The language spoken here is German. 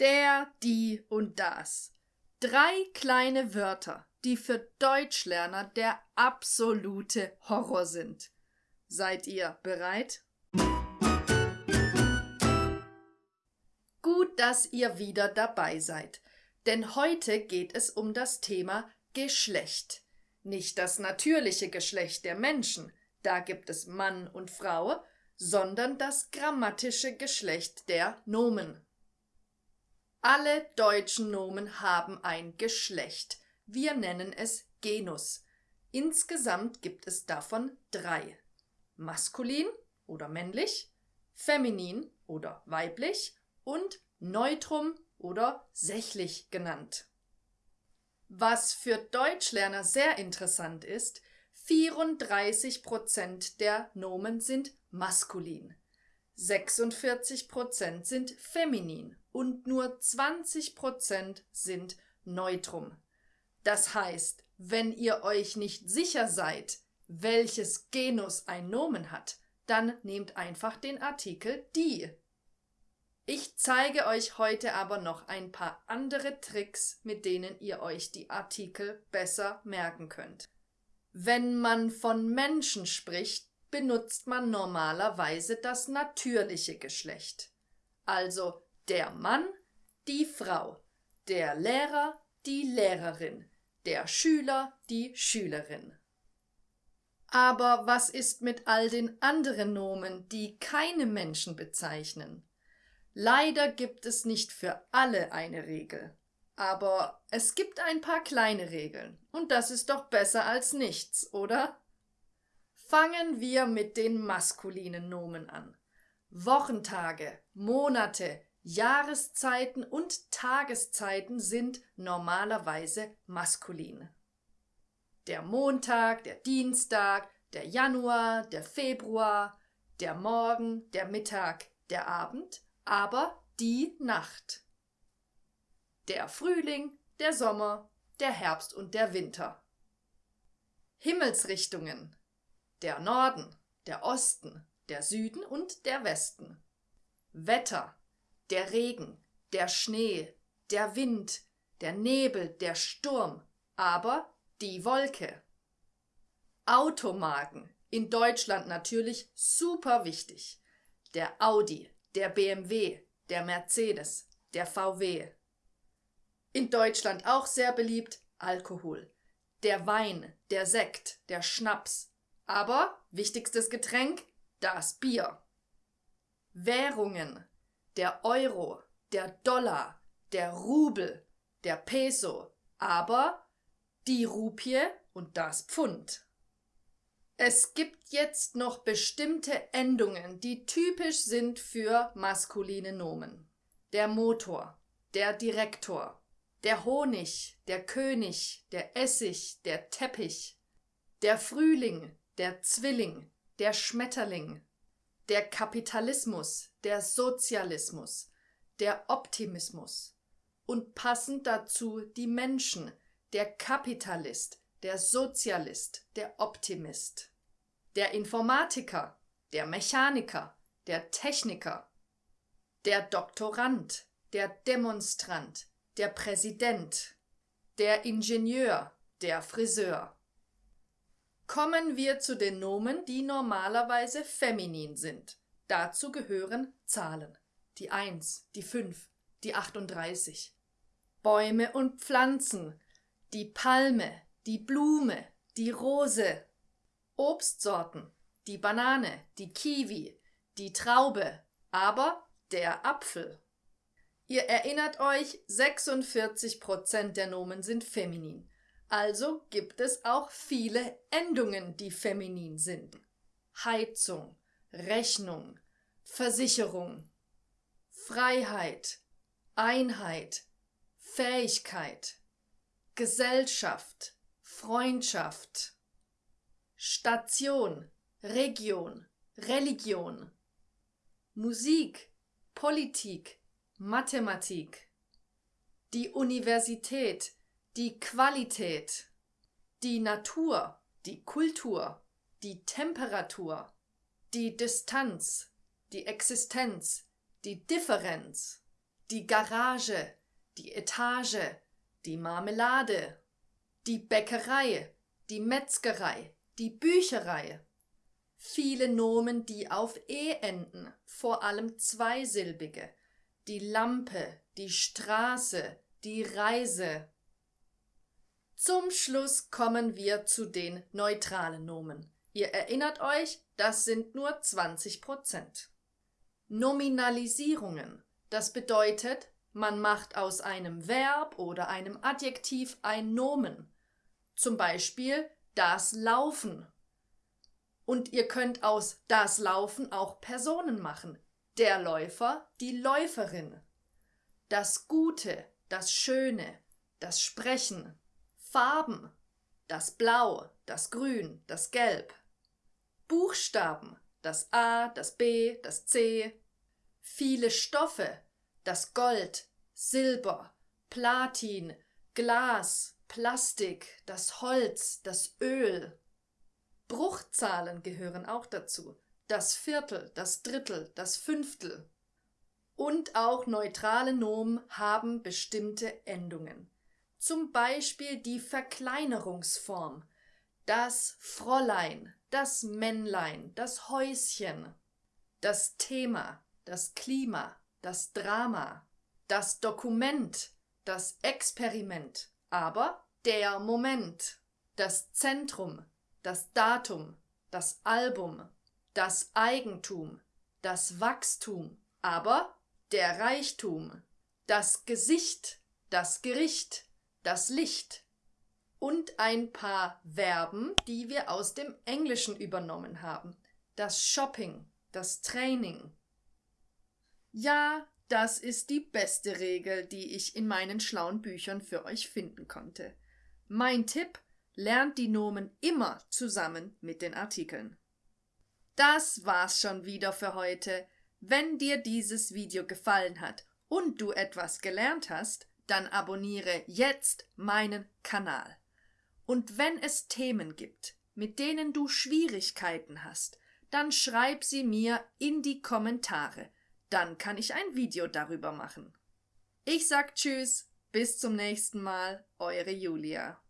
Der, die und das. Drei kleine Wörter, die für Deutschlerner der absolute Horror sind. Seid ihr bereit? Gut, dass ihr wieder dabei seid, denn heute geht es um das Thema Geschlecht. Nicht das natürliche Geschlecht der Menschen, da gibt es Mann und Frau, sondern das grammatische Geschlecht der Nomen. Alle deutschen Nomen haben ein Geschlecht. Wir nennen es Genus. Insgesamt gibt es davon drei. Maskulin oder männlich, feminin oder weiblich und neutrum oder sächlich genannt. Was für Deutschlerner sehr interessant ist, 34 Prozent der Nomen sind maskulin, 46 Prozent sind feminin und nur 20 Prozent sind neutrum. Das heißt, wenn ihr euch nicht sicher seid, welches Genus ein Nomen hat, dann nehmt einfach den Artikel die. Ich zeige euch heute aber noch ein paar andere Tricks, mit denen ihr euch die Artikel besser merken könnt. Wenn man von Menschen spricht, benutzt man normalerweise das natürliche Geschlecht. Also der Mann, die Frau, der Lehrer, die Lehrerin, der Schüler, die Schülerin. Aber was ist mit all den anderen Nomen, die keine Menschen bezeichnen? Leider gibt es nicht für alle eine Regel. Aber es gibt ein paar kleine Regeln, und das ist doch besser als nichts, oder? Fangen wir mit den maskulinen Nomen an. Wochentage, Monate, Jahreszeiten und Tageszeiten sind normalerweise maskulin. Der Montag, der Dienstag, der Januar, der Februar, der Morgen, der Mittag, der Abend, aber die Nacht. Der Frühling, der Sommer, der Herbst und der Winter. Himmelsrichtungen. Der Norden, der Osten, der Süden und der Westen. Wetter. Der Regen, der Schnee, der Wind, der Nebel, der Sturm, aber die Wolke. Automarken. In Deutschland natürlich super wichtig. Der Audi, der BMW, der Mercedes, der VW. In Deutschland auch sehr beliebt Alkohol. Der Wein, der Sekt, der Schnaps. Aber wichtigstes Getränk, das Bier. Währungen. Der Euro, der Dollar, der Rubel, der Peso. Aber die Rupie und das Pfund. Es gibt jetzt noch bestimmte Endungen, die typisch sind für maskuline Nomen. Der Motor, der Direktor, der Honig, der König, der Essig, der Teppich, der Frühling, der Zwilling, der Schmetterling, der Kapitalismus, der Sozialismus, der Optimismus. Und passend dazu die Menschen, der Kapitalist, der Sozialist, der Optimist, der Informatiker, der Mechaniker, der Techniker, der Doktorand, der Demonstrant, der Präsident, der Ingenieur, der Friseur. Kommen wir zu den Nomen, die normalerweise feminin sind. Dazu gehören Zahlen. Die 1, die 5, die 38. Bäume und Pflanzen, die Palme, die Blume, die Rose, Obstsorten, die Banane, die Kiwi, die Traube, aber der Apfel. Ihr erinnert euch, 46 Prozent der Nomen sind feminin. Also gibt es auch viele Endungen, die feminin sind. Heizung, Rechnung, Versicherung, Freiheit, Einheit, Fähigkeit, Gesellschaft, Freundschaft, Station, Region, Religion, Musik, Politik, Mathematik, die Universität, die Qualität, die Natur, die Kultur, die Temperatur, die Distanz, die Existenz, die Differenz, die Garage, die Etage, die Marmelade, die Bäckerei, die Metzgerei, die Bücherei. Viele Nomen, die auf e enden, vor allem zweisilbige. Die Lampe, die Straße, die Reise. Zum Schluss kommen wir zu den neutralen Nomen. Ihr erinnert euch, das sind nur 20 Prozent. Nominalisierungen. Das bedeutet, man macht aus einem Verb oder einem Adjektiv ein Nomen. Zum Beispiel das Laufen. Und ihr könnt aus das Laufen auch Personen machen. Der Läufer, die Läuferin. Das Gute, das Schöne, das Sprechen. Farben. Das Blau, das Grün, das Gelb. Buchstaben. Das A, das B, das C. Viele Stoffe. Das Gold, Silber, Platin, Glas, Plastik, das Holz, das Öl. Bruchzahlen gehören auch dazu. Das Viertel, das Drittel, das Fünftel. Und auch neutrale Nomen haben bestimmte Endungen. Zum Beispiel die Verkleinerungsform. Das Fräulein, das Männlein, das Häuschen. Das Thema, das Klima, das Drama. Das Dokument, das Experiment, aber der Moment. Das Zentrum, das Datum, das Album, das Eigentum, das Wachstum, aber der Reichtum, das Gesicht, das Gericht, das Licht und ein paar Verben, die wir aus dem Englischen übernommen haben. Das Shopping, das Training. Ja, das ist die beste Regel, die ich in meinen schlauen Büchern für euch finden konnte. Mein Tipp, lernt die Nomen immer zusammen mit den Artikeln. Das war's schon wieder für heute. Wenn dir dieses Video gefallen hat und du etwas gelernt hast, dann abonniere jetzt meinen Kanal. Und wenn es Themen gibt, mit denen du Schwierigkeiten hast, dann schreib sie mir in die Kommentare. Dann kann ich ein Video darüber machen. Ich sag Tschüss, bis zum nächsten Mal, eure Julia.